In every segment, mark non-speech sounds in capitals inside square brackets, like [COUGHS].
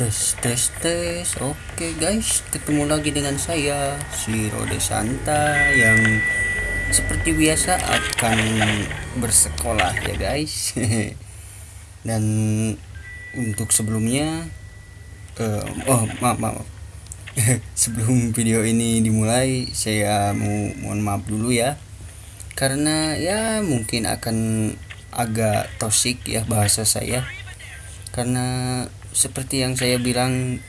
tes tes tes. Oke guys ketemu lagi dengan saya si Rode Santa yang seperti biasa akan bersekolah ya guys. [LAUGHS] Dan untuk sebelumnya uh, oh maaf maaf. [LAUGHS] Sebelum video ini dimulai saya mau mohon maaf dulu ya. Karena ya mungkin akan agak toksik ya bahasa saya. Karena seperti yang saya bilang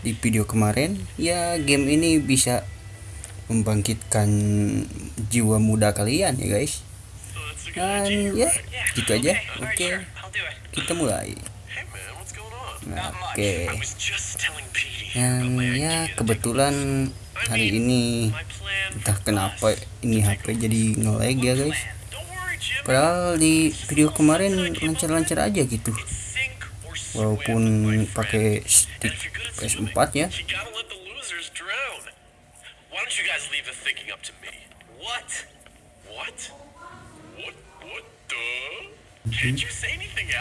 di video kemarin ya game ini bisa membangkitkan jiwa muda kalian ya guys dan ya gitu aja oke okay. kita mulai nah, oke okay. dan ya kebetulan hari ini entah kenapa ini HP jadi ngelag ya guys padahal di video kemarin lancar-lancar aja gitu walaupun pakai stick PS4 ya.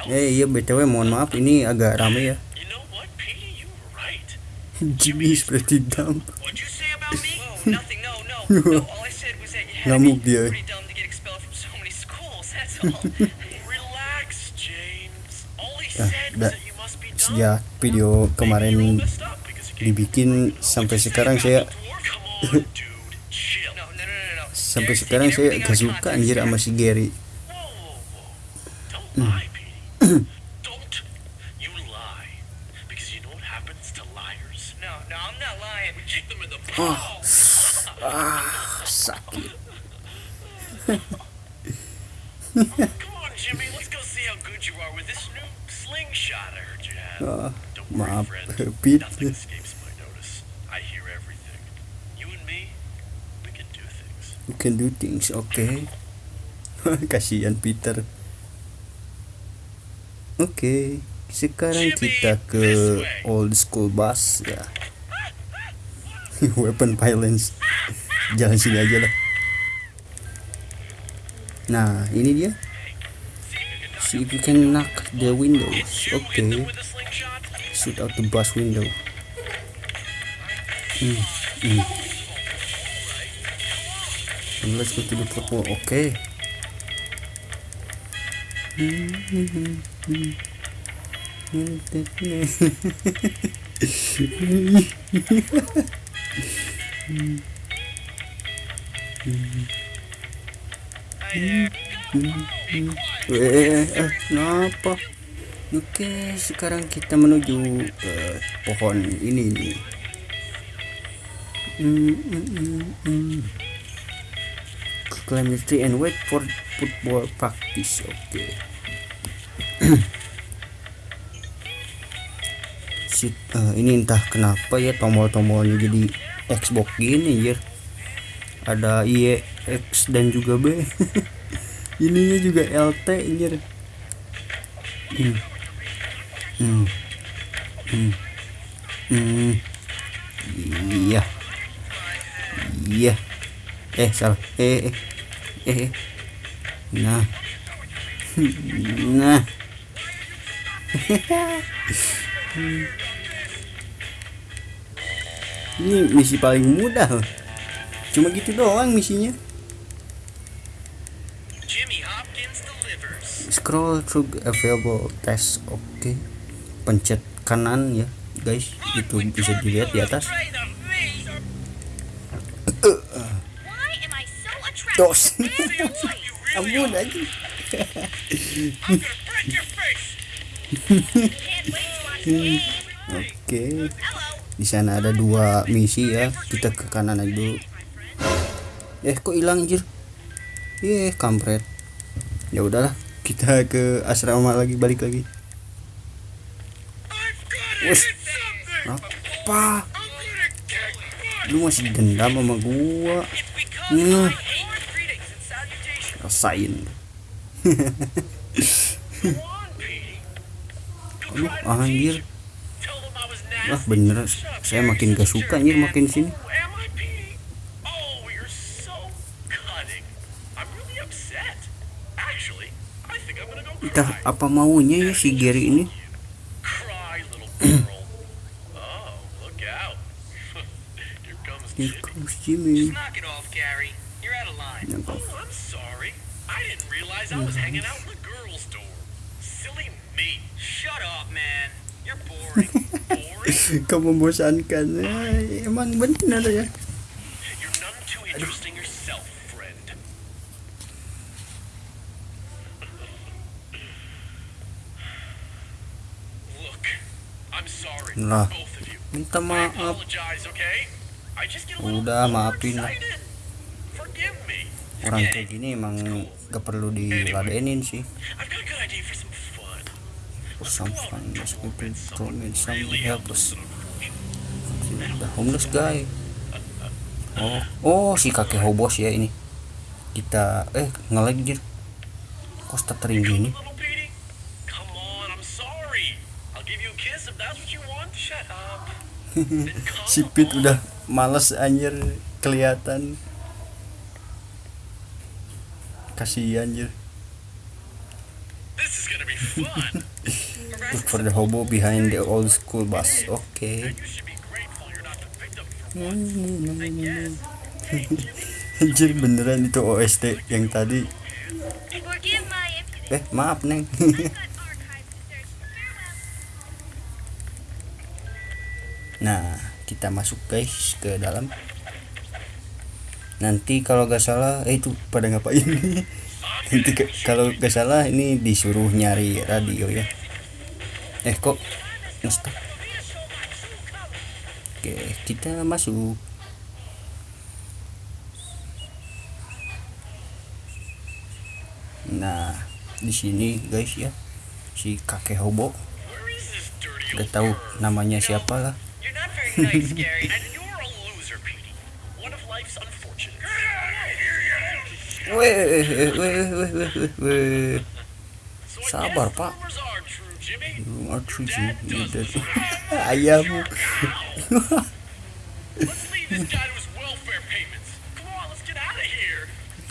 Eh iya btw mohon maaf ini agak rame ya. [LAUGHS] Jimmy seperti [LAUGHS] [LAUGHS] dam. Ngamuk dia. Nah, sejak video kemarin dibikin sampai sekarang saya [COUGHS] sampai sekarang saya gak suka anjir sama si Gary hmm. oh. [COUGHS] ah sakit [COUGHS] [LAUGHS] Maaf. [LAUGHS] You can do things, oke. Okay. [LAUGHS] Kasihan Peter. Oke, okay, sekarang kita ke old school bus ya. [LAUGHS] Weapon violence. Jalan sini aja lah. Nah, ini dia. See if you can knock the windows. Oke. Okay shoot out the bus window. Hmm. Hmm. And let's go to the purple. Okay. [LAUGHS] Eh, eh, kenapa? Oke, sekarang kita menuju ke pohon ini nih. Mm, mm, mm, mm. Climb the tree and wait for football practice. Oke. Okay. [CLEARS THROAT] Shit, uh, ini entah kenapa ya tombol-tombolnya jadi Xbox gini ya. Ada Y, X dan juga B. [LAUGHS] Ininya juga LT anjir. Hmm hmm. Hmm. Hmm. iya iya eh salah eh eh eh, eh. nah nah [LAUGHS] ini misi paling mudah cuma gitu doang misinya scroll through available test oke okay pencet kanan ya guys. Itu bisa dilihat di atas. Dos. Ampun aja oke. Di sana ada dua misi ya. Kita ke kanan aja dulu. Eh kok hilang anjir? Eh kampret. Ya udahlah kita ke asrama lagi balik lagi Wes. Apa? Lu masih dendam sama gua. Nih. Rasain. [LAUGHS] Aduh, anjir. Wah, bener. Saya makin gak suka anjir makin sini. Entah apa maunya ya si Gary ini Here comes Jimmy. Just knock it off, Gary. You're out of line. Oh, I'm sorry. I didn't realize I was hanging out in the girls' dorm. Silly me. Shut up, man. You're boring. boring? [LAUGHS] Kau membosankan. Ay, emang benar ya. You're none too interesting yourself, friend. Look, I'm sorry, Lah. both of you. Minta I maaf. apologize, okay? Udah, maafin lah. Orang kayak gini emang gak perlu diladenin sih. Some fun. To Tom and some help us. The homeless guy. Oh, oh si kakek hobos ya ini. Kita eh ngelag jir. Kok stuttering gini? Little Petey, come on, I'm sorry. I'll give you a kiss if that's what you want. Shut up. Then come Si Pit on. udah males anjir kelihatan. Kasihan anjir. This is gonna be fun. [LAUGHS] Look for the hobo behind the old school bus. Oke. for once. I guess. [LAUGHS] Anjir beneran itu OST yang tadi. Eh maaf neng. Nah, kita masuk guys ke dalam. Nanti kalau gak salah, eh itu pada ngapain? [LAUGHS] Nanti kalau gak salah ini disuruh nyari radio ya. Eh kok nge-stop? Oke, kita masuk. Nah, di sini guys ya, si kakek hobo. Gak tahu namanya siapa lah. [LAUGHS] And you're a loser, Petey. One of life's I Sabar, Pak. rumors are true, Jimmy. You are true, you dead. Ayam.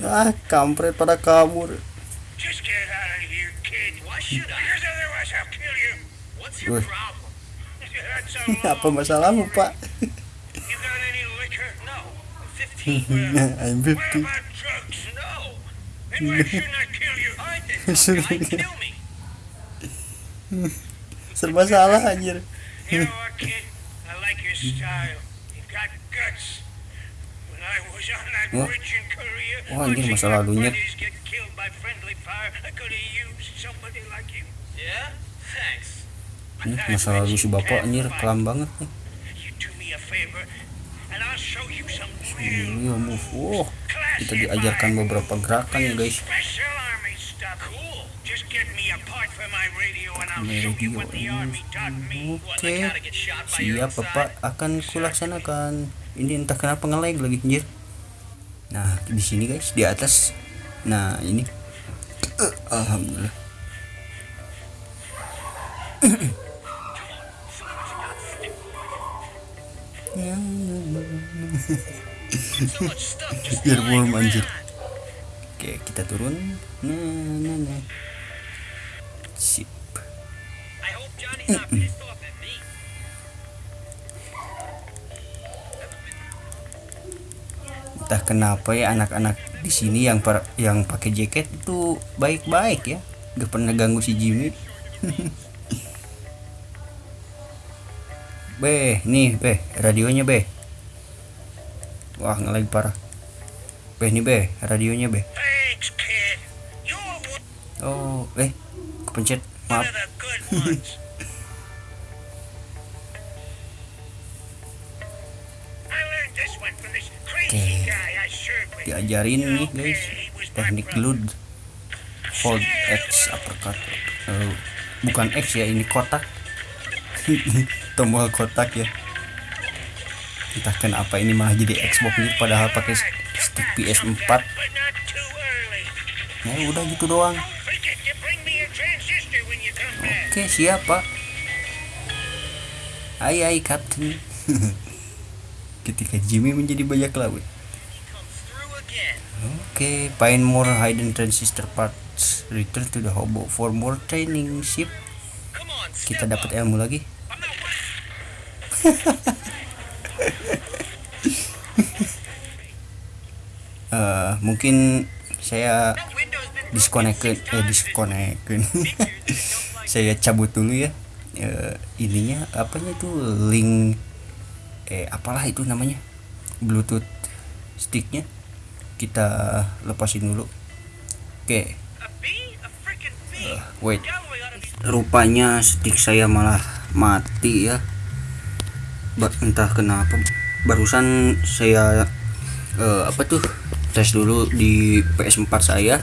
Ah, kampret pada kabur. Just get out of here, kid. Why should I? Otherwise I'll kill you. What's your problem? [LAUGHS] Apa masalahmu, Pak? [LAUGHS] I'm 15. Well, I'm what 50. about drugs? No. Then why [LAUGHS] shouldn't I kill That masa lalu si bapak anjir kelam banget nih. Iya move. Wow, kita diajarkan beberapa gerakan ya guys. Radio Oke, siap bapak akan kulaksanakan. Ini entah kenapa nge-lag lagi anjir. Nah di sini guys di atas. Nah ini. Eh, Alhamdulillah. [LAUGHS] Biar warm, anjir. Oke kita turun. Nah nah nah. Sip. Entah kenapa ya anak-anak di sini yang per, yang pakai jaket itu baik-baik ya gak pernah ganggu si Jimmy [LAUGHS] Be, nih Be, radionya Be Wah ngelag parah. Be, nih Be, radionya Be Thanks, kid. You're one Oh, eh, kepencet Maaf, [LAUGHS] with. diajarin nih guys Teknik load. Hold X uppercut. Eh, Bukan X ya, ini kotak. [LAUGHS] Tombol kotak ya Entah kenapa ini malah jadi Xbox gitu Padahal pakai stick PS4 But not too early. Ya udah gitu doang. Oke siap pak Hai hai Captain [LAUGHS] Ketika Jimmy menjadi bajak laut. Oke, find more hidden transistor parts. Return to the hobo for more training ship. Kita dapat ilmu lagi. [LAUGHS] I'm not one. Eh, mungkin saya six eh like [LAUGHS] saya cabut dulu ya. Eh, ininya apanya tuh link eh apalah itu namanya? Bluetooth sticknya. Kita lepasin dulu. Oke. A freaking bee. wait. Rupanya stick saya malah mati ya. Entah kenapa. Barusan saya eh, apa tuh tes dulu di PS4 saya.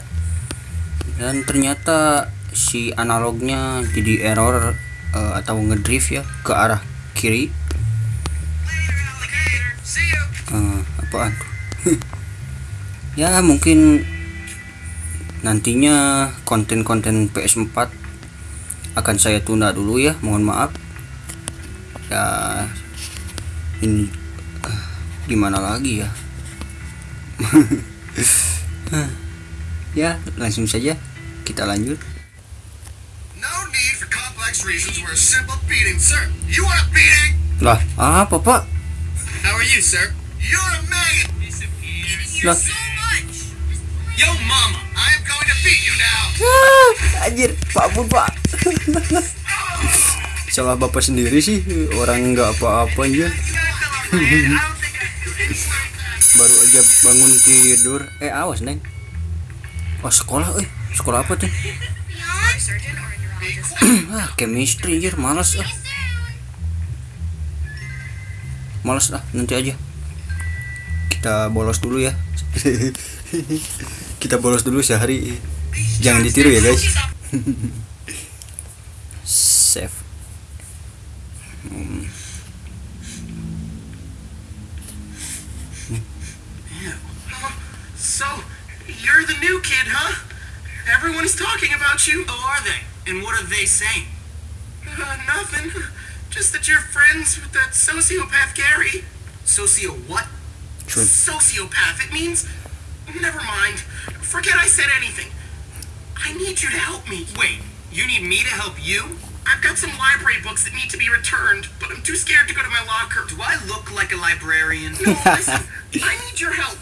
Dan ternyata si analognya jadi error eh, atau ngedrift ya ke arah kiri. Eh, apaan? [LAUGHS] Ya mungkin nantinya konten-konten PS4 akan saya tunda dulu ya mohon maaf. Ya ini eh, gimana lagi ya ya langsung saja kita lanjut lah apa pak How are you, sir? You're a maggot. lah So much. Yo, mama, I am going to beat you now. anjir pak ampun pak salah bapak sendiri sih orang nggak apa-apa aja baru aja bangun tidur. Eh awas neng. Oh sekolah eh sekolah apa tuh? [CLEARS THROAT] Ah chemistry anjir malas ah. Malas ah nanti aja. Kita bolos dulu ya. [LAUGHS] Kita bolos dulu sehari. Jangan ditiru ya guys. [LAUGHS] Save. Hmm. So, you're the new kid, huh? Everyone's talking about you. Who are they? And what are they saying? Uh, nothing. Just that you're friends with that sociopath Gary. Socio what? Sure. Sociopath. It means. Never mind. Forget I said anything. I need you to help me. Wait, you need me to help you? I've got some library books that need to be returned, but I'm too scared to go to my locker. Do I look like a librarian? No, listen. I need your help.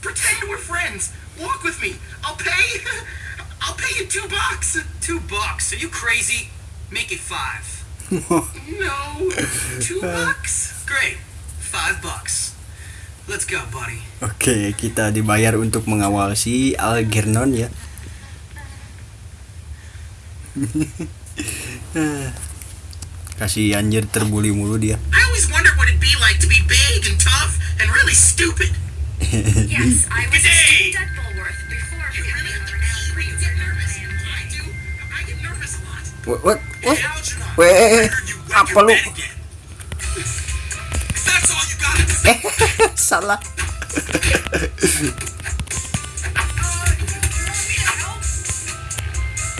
Pretend we're friends. Walk with me. I'll pay. [LAUGHS] I'll pay you two bucks. Two bucks? Are you crazy? Make it five. [LAUGHS] No, two bucks. Great. Five bucks. Let's go, buddy. Oke, kita dibayar untuk mengawal si Algernon ya. [LAUGHS] Kasih anjir terbuli mulu dia. I always wondered what it'd be like to be big and tough and really stupid. [LAUGHS] Yes, I was a G'day. student at Bulworth before You really becoming a you get nervous. I do. I get nervous a lot. What? What? what? Hey, Algernon, Weh, I heard you wet apa your lu? bed again. That's all you got [LAUGHS] uh, mm. to say. Salah.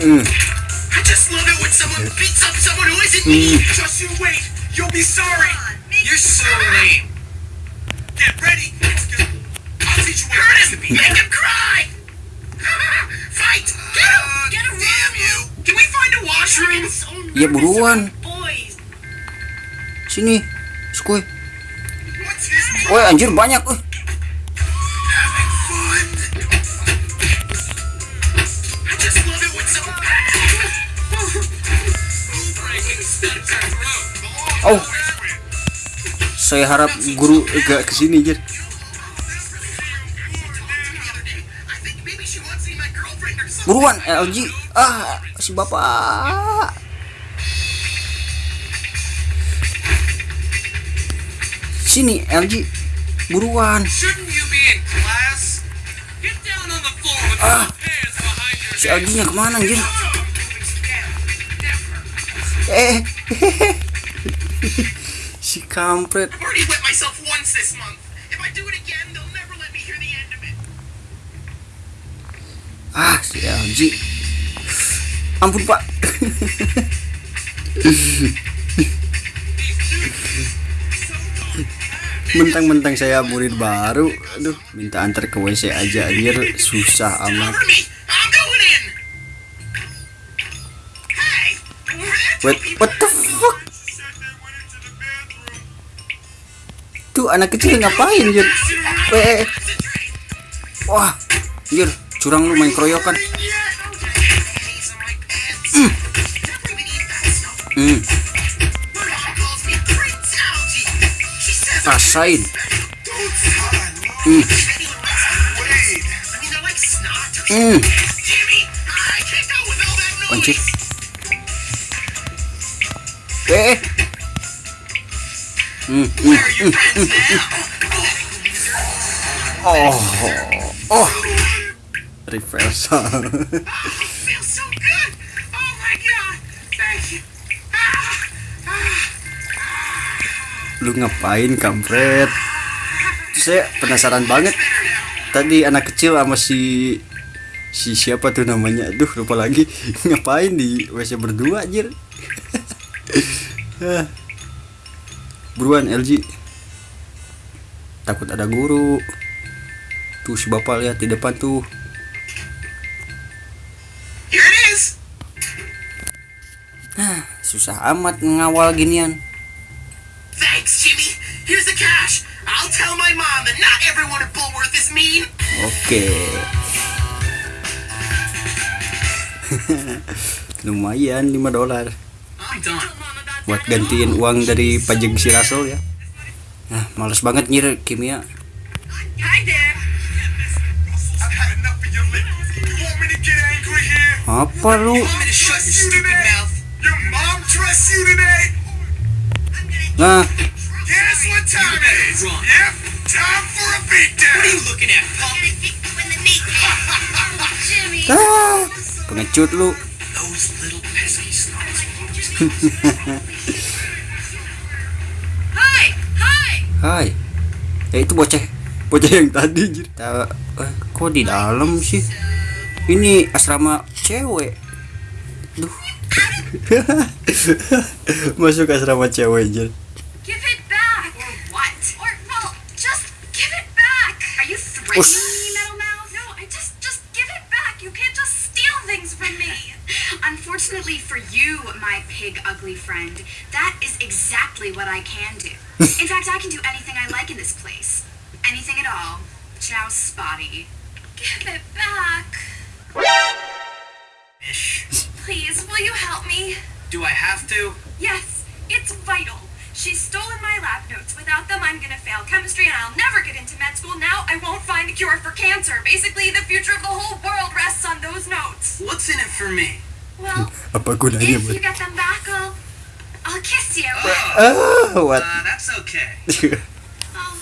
Mm. I just love it when someone mm. beats up someone who isn't me. Just you wait. You'll be sorry. You're so lame. Get ready. Make him cry. [LAUGHS] Fight. Get him. Get him. Damn you. Can we find a washroom? Ya buruan. Boys. Sini. Skuy. Name? Woi, anjir banyak. Uh. Oh. Saya harap guru gak ke sini anjir. Buruan LG. Ah, si bapak. Sini LG. Buruan. Ah. Si LG-nya ke mana anjir? Eh. [LAUGHS] si kampret. I've already wet myself once this month. If I do it again, they'll never let me hear the end of it. Ah, si LG. Ampun, Pak. Mentang-mentang saya murid baru, aduh, minta antar ke WC aja anjir, susah amat. Wait, what the fuck? Tuh anak kecil ngapain anjir? Weh, Wah, anjir, curang lu main keroyokan. Hmm, rasain. Hmm, hmm, anjir. Eh. Hmm, hmm, hmm, hmm, hmm. Oh, oh, reversal. [LAUGHS] so good. Oh. Lu ngapain kampret? Terus saya penasaran banget. Tadi anak kecil sama si si siapa tuh namanya? Aduh, lupa lagi. [LAUGHS] Ngapain di WC berdua anjir? [LAUGHS] Ah. Buruan LG. Takut ada guru. Tuh si bapak lihat di depan tuh. Susah amat ngawal ginian. Thanks, Jimmy. Here's the cash. I'll tell my mom that not everyone at Bullworth is mean. Oke. [LAUGHS] Lumayan 5 dolar buat gantiin uang dari pajak si Russell ya. Nah, males banget nyir kimia. Hi there. You today? Nah, Guess what time it is? Yep, time for a What are you beatdown. looking at, punk? Jimmy. [LAUGHS] ah, pengecut lu. Hi! Hi! Hai. Ya itu bocah. Bocah yang tadi anjir. Eh, kok di dalam sih? Ini asrama cewek. Duh. [LAUGHS] Masuk asrama cewek anjir. Give it back! Or what? Or, well, just give it back! Are you threatening me, Metal Mouth? No, I just, just give it back! You can't just steal things from me! [LAUGHS] Unfortunately for you, my pig ugly friend, that is exactly what I can do. [LAUGHS] In fact, I can do anything I like in this place. Anything at all. Ciao, Spotty. Give it back. Ish. Please, will you help me? Do I have to? Yes, it's vital. She's stolen my lab notes. Without them, I'm gonna fail chemistry and I'll never get into med school. Now I won't find a cure for cancer. Basically, the future of the whole world rests on those notes. What's in it for me? Well, if you get them back, I'll, I'll kiss you. Ah, what? Uh, that's okay. [LAUGHS] Oh,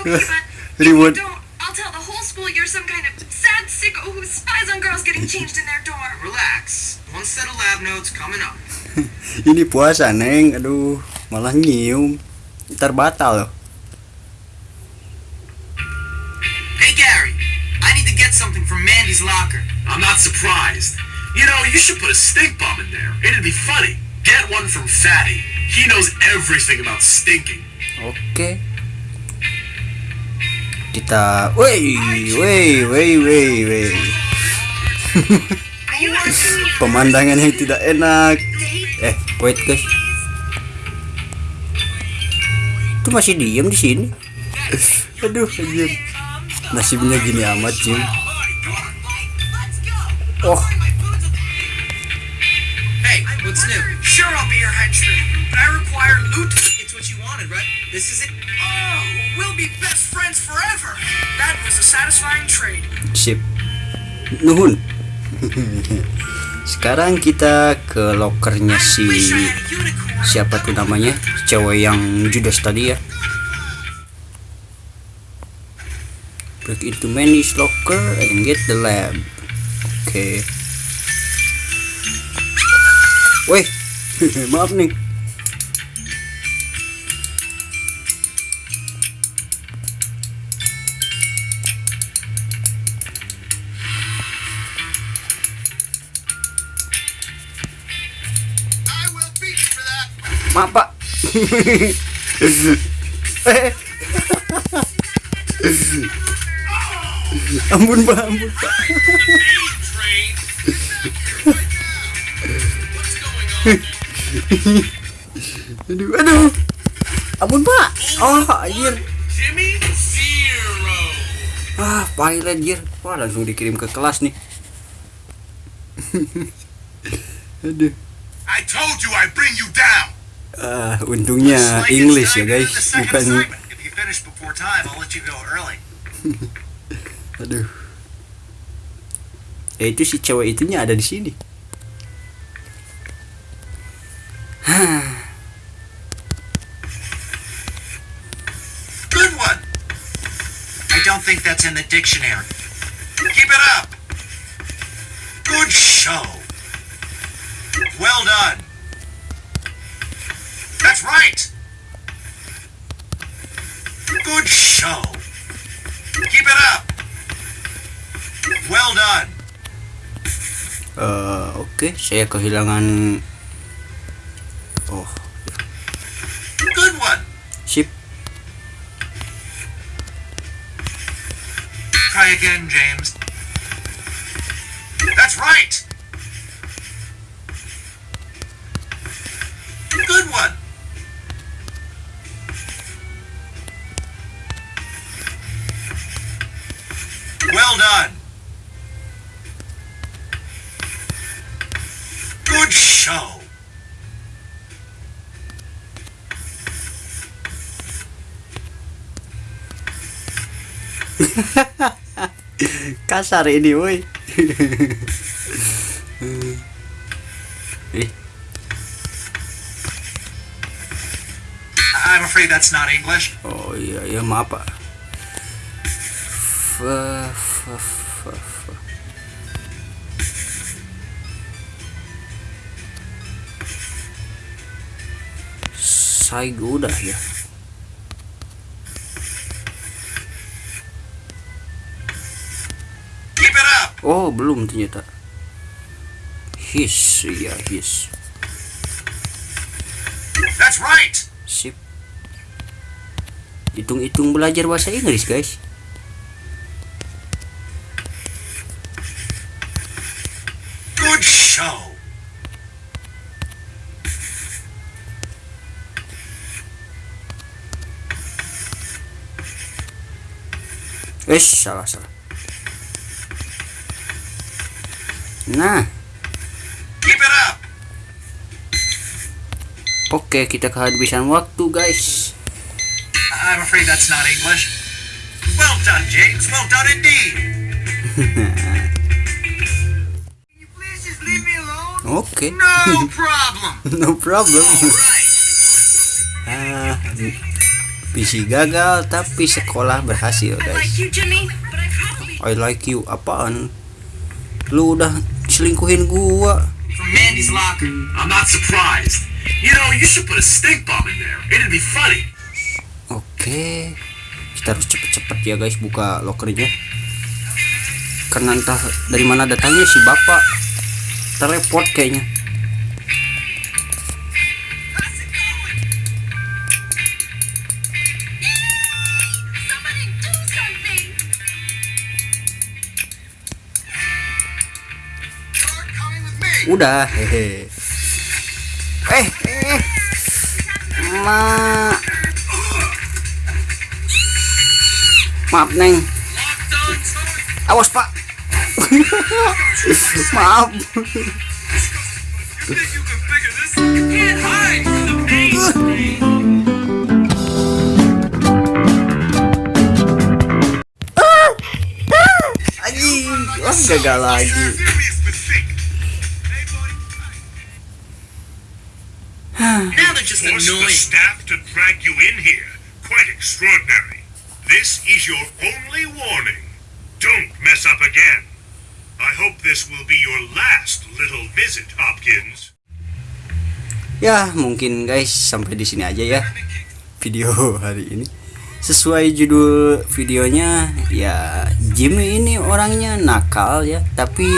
okay, but if Reward. you don't, I'll tell the whole school you're some kind of sad sicko who spies on girls getting changed in their dorm. Relax. One set of lab notes coming up. [LAUGHS] Ini puasa, Neng. Aduh, malah nyium. Ntar batal loh. Hey, Gary. I need to get something from Mandy's locker. I'm not surprised. You know, you should put a stink bomb in there. It'd be funny. Get one from Fatty. He knows everything about stinking. Oke. Kita, wey, wey, wey, wey, wey. [LAUGHS] Pemandangan yang tidak enak. Eh, wait guys. Itu masih diem di sini. [LAUGHS] Aduh, anjir. Nasibnya gini amat, Jim. Oh, Hey, what's new? Sure, I'll be your henchman. But I require loot. It's what you wanted, right? This is it. Oh, we'll be best friends forever. That was a satisfying trade. sip. Nuhun. Sekarang kita ke lokernya si siapa tuh namanya? Cewek yang judes tadi ya. Break into Manny's locker and get the lab. Oke. Weh, [LAUGHS] maaf nih. [LAUGHS] ampun pak, ampun pak. Aduh, aduh. Ampun pak. Oh, anjir. Ah pilot jir wah langsung dikirim ke kelas nih [LAUGHS] aduh I told you I bring you ah untungnya English ya guys bukan [LAUGHS] aduh ya itu si cewek itunya ada di sini Good [SIGHS] one. I don't think that's in the dictionary. Keep it up. Good show. Well done. That's right. Good show. Keep it up. Well done. Eh, oke saya kehilangan oh Good one. sip Try again, James. That's right. Good one. Well done. Good show. [LAUGHS] kasar ini woi eh I'm afraid that's not English. oh iya ya maaf pak Saya udah ya? Oh belum ternyata. His ya his. That's right. sip. Hitung-hitung belajar bahasa Inggris guys Eh, salah salah. Nah, up. oke kita kehabisan waktu guys. I'm afraid that's not English. Well done, James. Well done indeed. [LAUGHS] Oke, No [LAUGHS] problem. no problem. Right. Ah, misi gagal tapi sekolah berhasil guys. you, Jimmy, but I like you apaan? Lu udah selingkuhin gua. From Mandy's locker. I'm not surprised. You know, you should put a stink bomb in there. It'd be funny. Oke, kita harus cepet-cepet ya guys buka lokernya. Karena entah dari mana datangnya si bapak teleport kayaknya. Udah, hehe. Eh, eh. Ma. Maaf, Neng. Awas, Pak. [LAUGHS] Maaf. You think you can Just Force the annoying. staff to drag you in here. Quite extraordinary. This is your only warning. Don't mess up again. I hope this will be your last little visit, Hopkins. Ya, mungkin guys sampai di sini aja ya video hari ini. Sesuai judul videonya, ya Jimmy ini orangnya nakal ya, tapi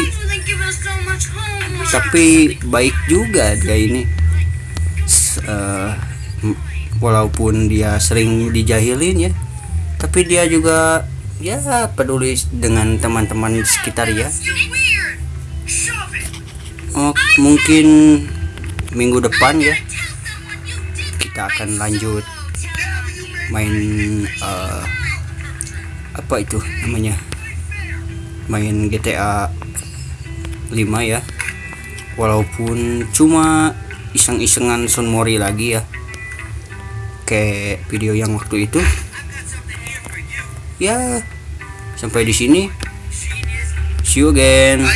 tapi baik juga dia ini. M- walaupun dia sering dijahilin ya, tapi dia juga ya peduli dengan teman-teman sekitar ya. Oh, mungkin minggu depan ya kita akan lanjut main eh, apa itu namanya main GTA 5 ya walaupun cuma iseng-isengan Son Mori lagi ya. Kayak video yang waktu itu. Ya sampai di sini. See you again